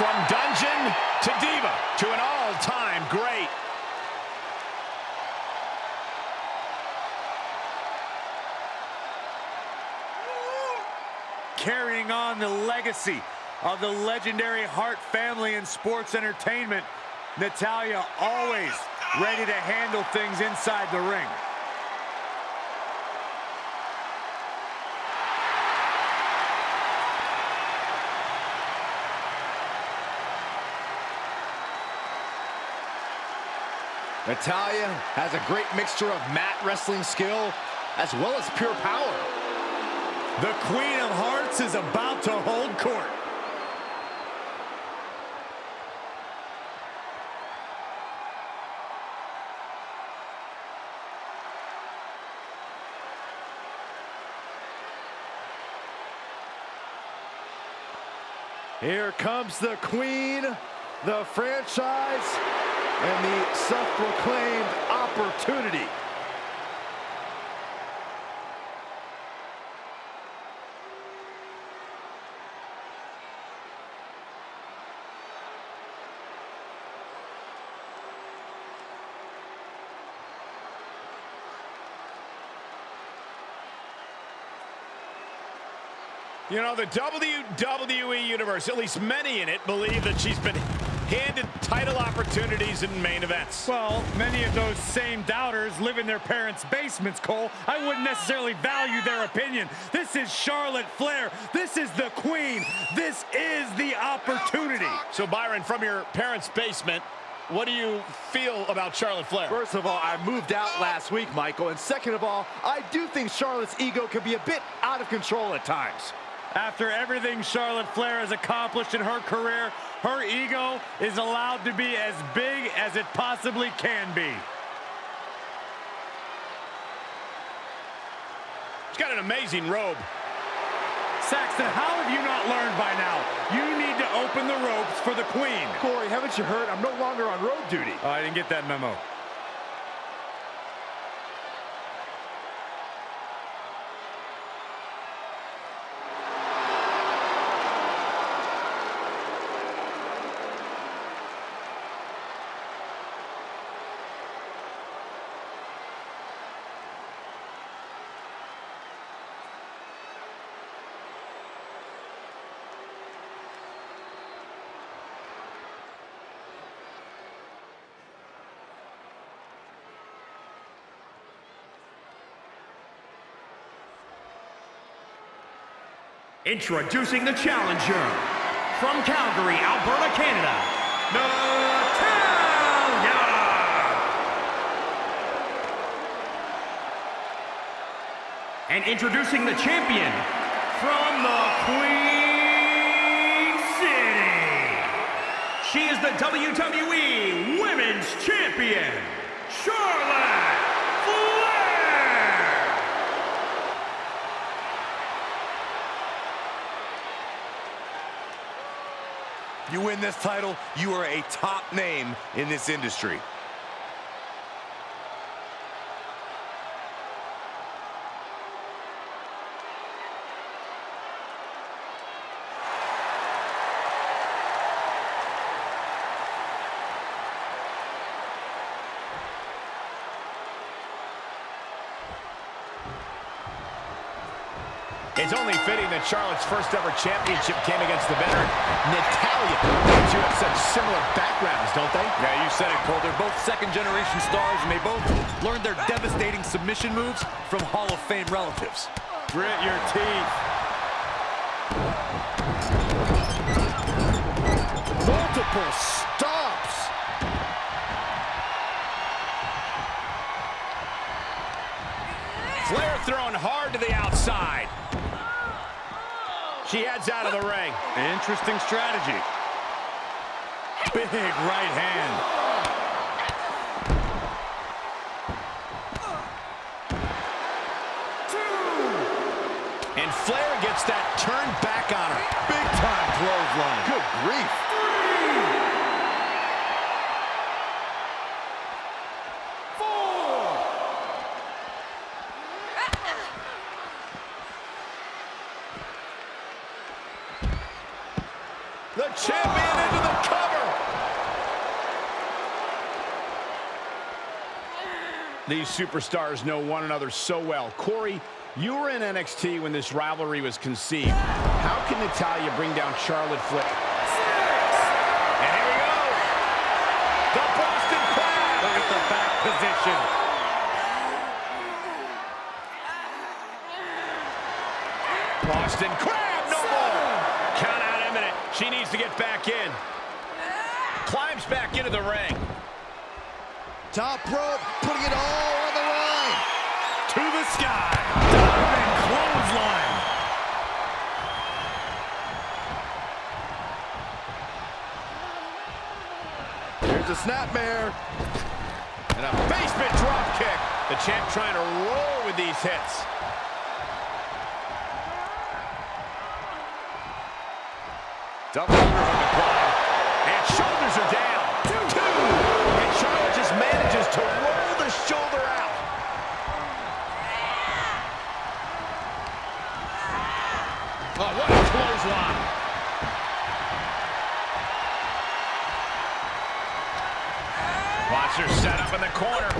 From dungeon to diva to an all-time great. carrying on the legacy of the legendary Hart family in sports entertainment. Natalya always ready to handle things inside the ring. Natalya has a great mixture of mat wrestling skill as well as pure power. The Queen of Hearts is about to hold court. Here comes the Queen, the franchise, and the self-proclaimed opportunity. You know, the WWE Universe, at least many in it, believe that she's been handed title opportunities in main events. Well, many of those same doubters live in their parents' basements, Cole. I wouldn't necessarily value their opinion. This is Charlotte Flair. This is the queen. This is the opportunity. So, Byron, from your parents' basement, what do you feel about Charlotte Flair? First of all, I moved out last week, Michael. And second of all, I do think Charlotte's ego can be a bit out of control at times. After everything Charlotte Flair has accomplished in her career, her ego is allowed to be as big as it possibly can be. She's got an amazing robe. Saxton, how have you not learned by now? You need to open the ropes for the queen. Corey, haven't you heard? I'm no longer on road duty. Oh, I didn't get that memo. Introducing the challenger from Calgary, Alberta, Canada, Natalya! And introducing the champion from the Queen City. She is the WWE Women's Champion, Charlotte Flair! You win this title, you are a top name in this industry. It's only fitting that Charlotte's first ever championship came against the veteran Natalya. The two have such similar backgrounds, don't they? Yeah, you said it, Cole. They're both second-generation stars, and they both learned their devastating submission moves from Hall of Fame relatives. Grit your teeth. Multiple stops. Flair throwing hard to the outside. She heads out of the ring. Interesting strategy. Big right hand. Two. And Flair gets that turned back on her. Big time clothesline. Good grief. Superstars know one another so well. Corey, you were in NXT when this rivalry was conceived. How can Natalya bring down Charlotte Flair? And here we go. The Boston Crab. Look at the back position. Boston Crab, no more. Count out imminent. She needs to get back in. Climbs back into the ring. Top rope, putting it all on the line. Sky. Diamond clothesline. Here's a snapmare. And a basement drop kick. The champ trying to roll with these hits. Double underhook applied. And shoulders are down. Two. Two. And Charlotte just manages to roll the shoulder out. Oh, what a clothesline. Watch her set up in the corner.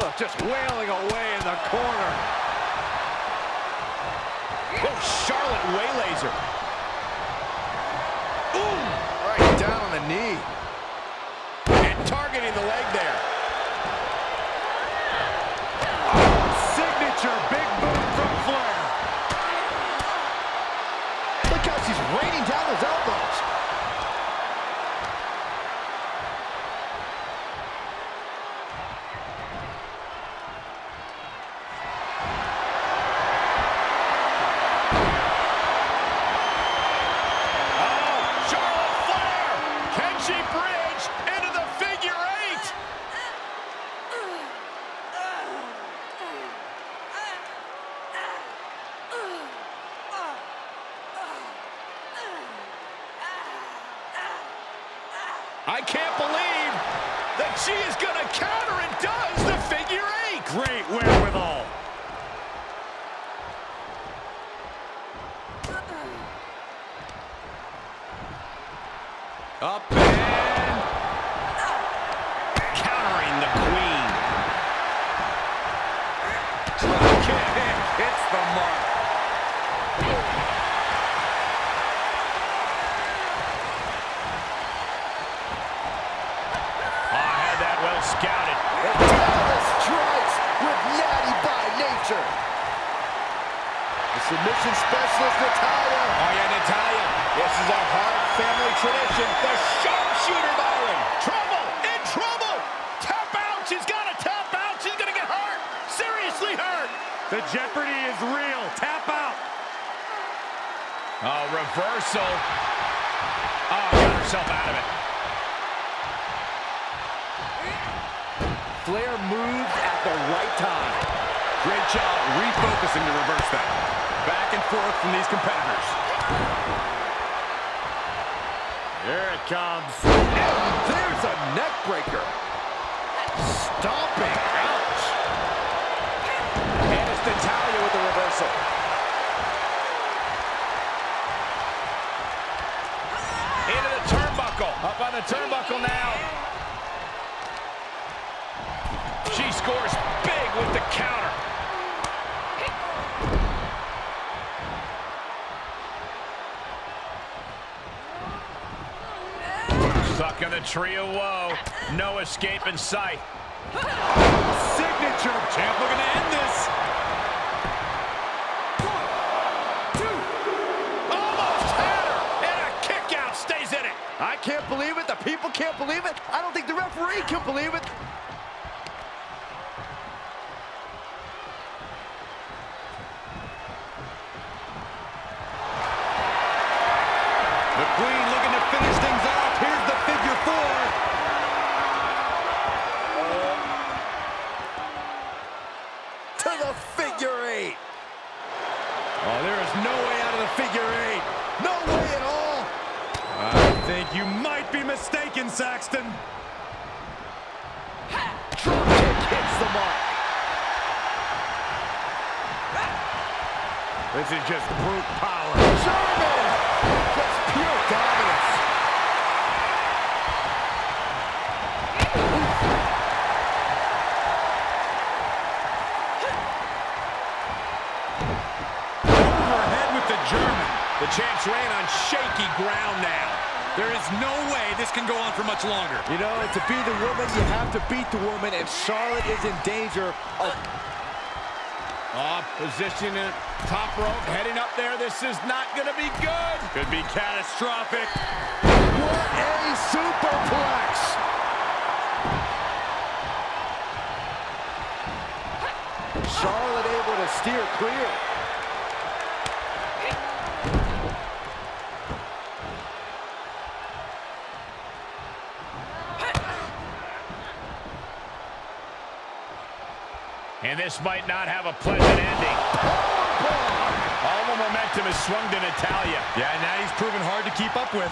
Look, just wailing away in the corner. Oh, Charlotte waylays her. Ooh. Right down on the knee. The leg there. Up and countering the queen. Kick. Hits the mark. Oh, I had that well scouted. Dallas strikes with Natty by nature. The submission specialist, Natalya. Oh, yeah, Natalya. This is a Hart family tradition. The sharpshooter, Byron. Trouble, in trouble. Tap out. She's got to tap out. She's going to get hurt. Seriously hurt. The jeopardy is real. Tap out. Oh, reversal. Oh, got herself out of it. Flair moved at the right time. Great job refocusing to reverse that. Back and forth from these competitors. Here it comes. And there's a neck breaker. Stomping. Ouch. And it's Natalya with the reversal. Into the turnbuckle. Up on the turnbuckle now. She scores big with the counter. Stuck in the tree of woe. No escape in sight. Signature. Champ looking to end this. Almost had her. And a kick out stays in it. I can't believe it. The people can't believe it. I don't think the referee can believe it. The Queen looking to finish things off. Here's the figure four. To the figure eight. Oh, there is no way out of the figure eight. No way at all. I think you might be mistaken, Saxton. Drop kick hits the mark. This is just brute power. German gets The champ's reign on shaky ground now. There is no way this can go on for much longer. You know, to be the woman, you have to beat the woman, and Charlotte is in danger of... Oh, position in top rope, heading up there. This is not going to be good. Could be catastrophic. What a superplex! Charlotte able to steer clear. And this might not have a pleasant ending. All the momentum is swung to Natalya. Yeah, and now he's proven hard to keep up with.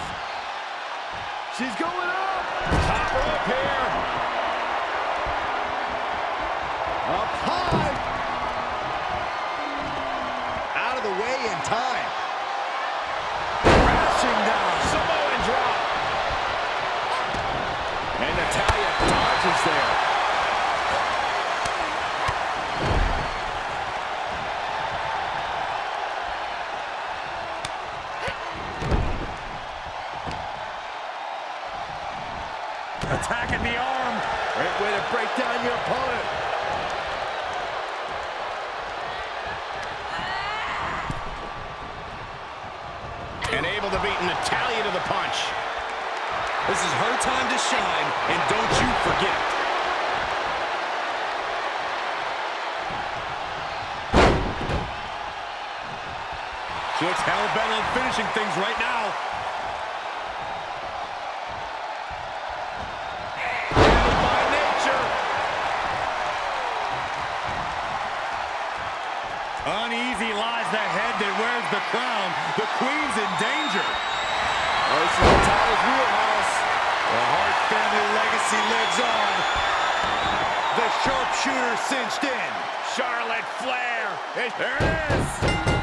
She's going up! Top rope here. Up high! Attacking the arm. Great way to break down your opponent. And able to beat Natalya to the punch. This is her time to shine, and don't you forget. She looks hell-bent on finishing things right now. Uneasy lies the head that wears the crown. The queen's in danger. This is Natalya's wheelhouse. The Hart family legacy lives on. The sharpshooter cinched in. Charlotte Flair. It- There it is.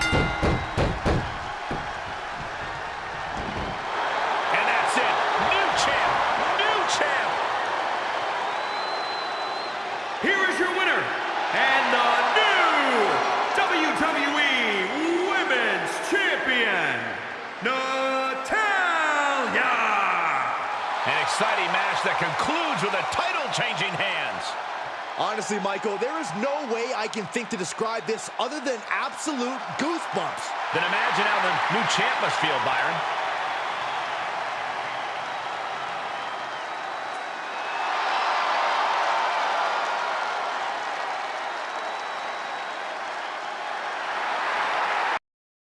An exciting match that concludes with a title-changing hands. Honestly, Michael, there is no way I can think to describe this other than absolute goosebumps. Then imagine how the new champ must feel, Byron.